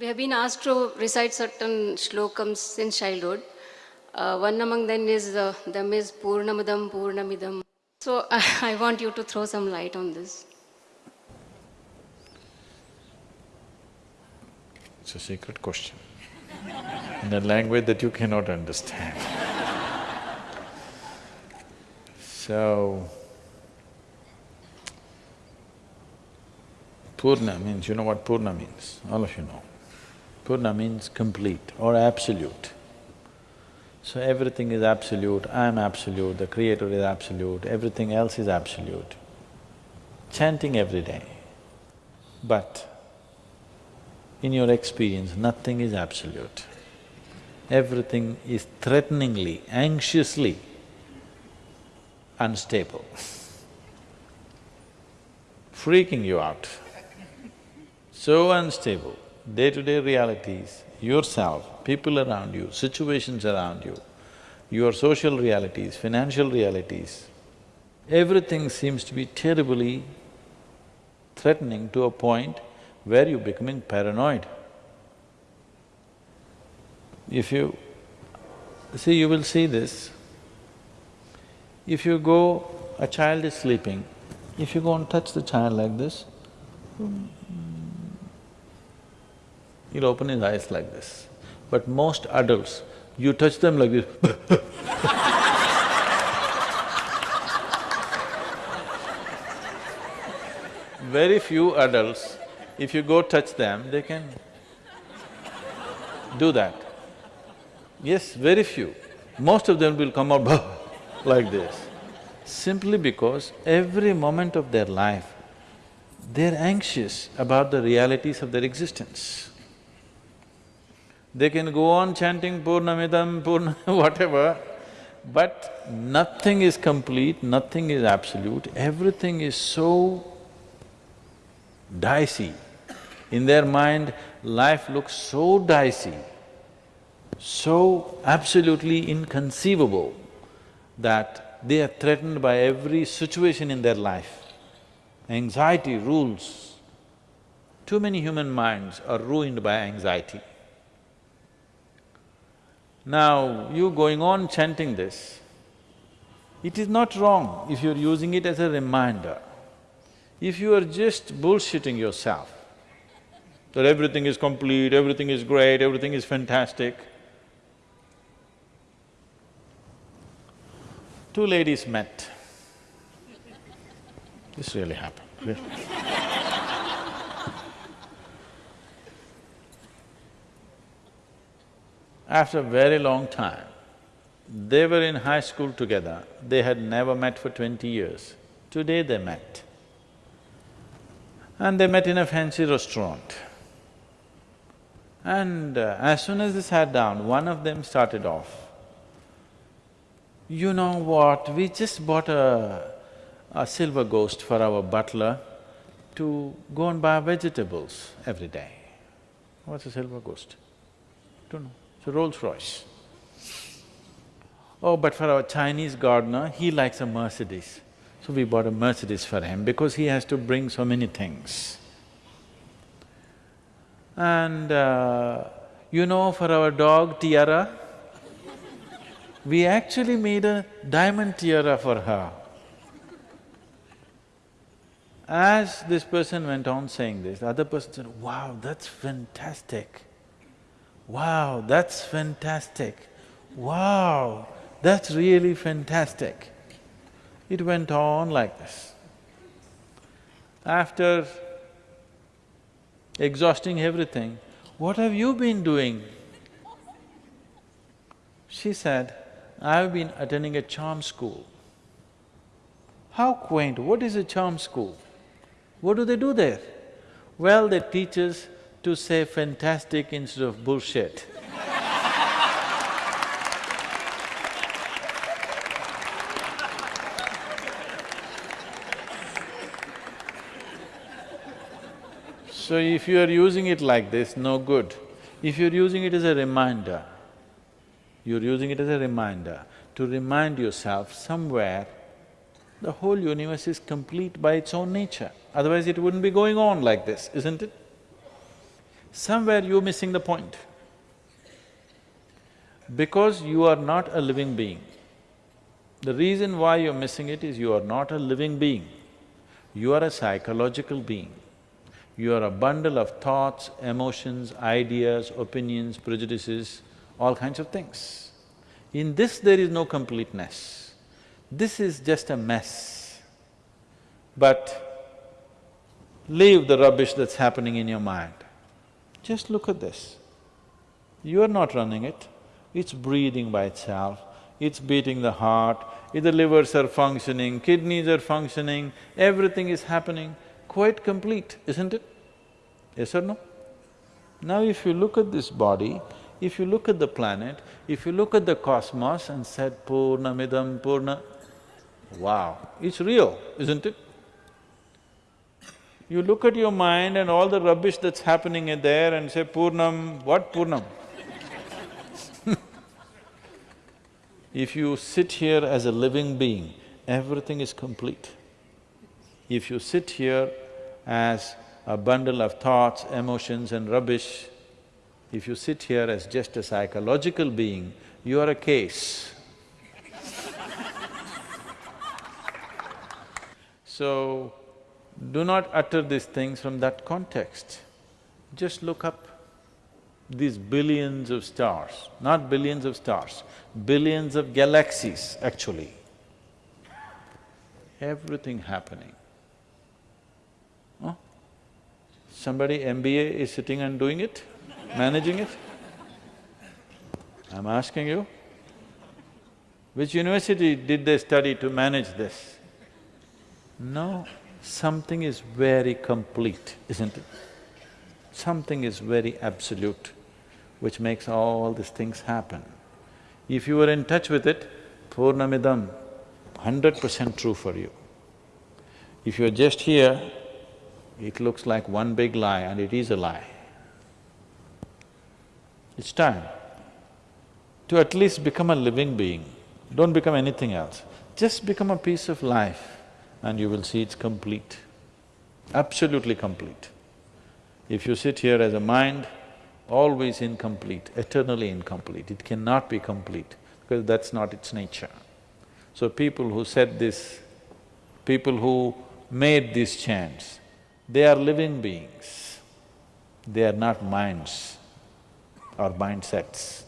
We have been asked to recite certain shlokams since childhood. Uh, one among them is, uh, them is Purnamadam Purnamidam. So I want you to throw some light on this. It's a secret question in a language that you cannot understand. so, Purna means, you know what Purna means? All of you know. Purna means complete or absolute. So everything is absolute, I am absolute, the creator is absolute, everything else is absolute. Chanting every day. But in your experience, nothing is absolute. Everything is threateningly, anxiously unstable, freaking you out. So unstable, day-to-day realities, yourself, people around you, situations around you, your social realities, financial realities, everything seems to be terribly threatening to a point where you're becoming paranoid. If you… see, you will see this. If you go, a child is sleeping, if you go and touch the child like this, he'll open his eyes like this. But most adults, you touch them like this Very few adults if you go touch them, they can do that. Yes, very few. Most of them will come out like this, simply because every moment of their life, they're anxious about the realities of their existence. They can go on chanting Purnamidam, Purna whatever, but nothing is complete, nothing is absolute, everything is so dicey. In their mind, life looks so dicey, so absolutely inconceivable that they are threatened by every situation in their life. Anxiety rules. Too many human minds are ruined by anxiety. Now, you going on chanting this, it is not wrong if you're using it as a reminder. If you are just bullshitting yourself, that everything is complete, everything is great, everything is fantastic. Two ladies met. This really happened. After a very long time, they were in high school together, they had never met for twenty years. Today they met. And they met in a fancy restaurant. And uh, as soon as they sat down, one of them started off, you know what, we just bought a, a silver ghost for our butler to go and buy vegetables every day. What's a silver ghost? Don't know, it's a Rolls Royce. Oh, but for our Chinese gardener, he likes a Mercedes. So we bought a Mercedes for him because he has to bring so many things. And uh, you know, for our dog Tiara, we actually made a diamond tiara for her. As this person went on saying this, the other person said, wow, that's fantastic. Wow, that's fantastic. Wow, that's really fantastic. It went on like this. After exhausting everything, what have you been doing? She said, I've been attending a charm school. How quaint, what is a charm school? What do they do there? Well, they teach us to say fantastic instead of bullshit. So if you are using it like this, no good. If you're using it as a reminder, you're using it as a reminder to remind yourself somewhere the whole universe is complete by its own nature, otherwise it wouldn't be going on like this, isn't it? Somewhere you're missing the point. Because you are not a living being. The reason why you're missing it is you are not a living being. You are a psychological being. You are a bundle of thoughts, emotions, ideas, opinions, prejudices, all kinds of things. In this there is no completeness. This is just a mess. But leave the rubbish that's happening in your mind. Just look at this. You are not running it, it's breathing by itself, it's beating the heart, the livers are functioning, kidneys are functioning, everything is happening, quite complete, isn't it? Yes or no? Now if you look at this body, if you look at the planet, if you look at the cosmos and said Purnamidam Purna, wow, it's real, isn't it? You look at your mind and all the rubbish that's happening in there and say, Purnam, what Purnam? if you sit here as a living being, everything is complete. If you sit here as a bundle of thoughts, emotions and rubbish, if you sit here as just a psychological being, you are a case. so, do not utter these things from that context. Just look up these billions of stars, not billions of stars, billions of galaxies actually. Everything happening. Huh? Somebody MBA is sitting and doing it, managing it? I'm asking you. Which university did they study to manage this? No, something is very complete, isn't it? Something is very absolute, which makes all these things happen. If you are in touch with it, Purnamidam, hundred percent true for you. If you're just here, it looks like one big lie and it is a lie. It's time to at least become a living being. Don't become anything else. Just become a piece of life and you will see it's complete, absolutely complete. If you sit here as a mind, always incomplete, eternally incomplete, it cannot be complete because that's not its nature. So people who said this, people who made these chants, they are living beings, they are not minds or mindsets.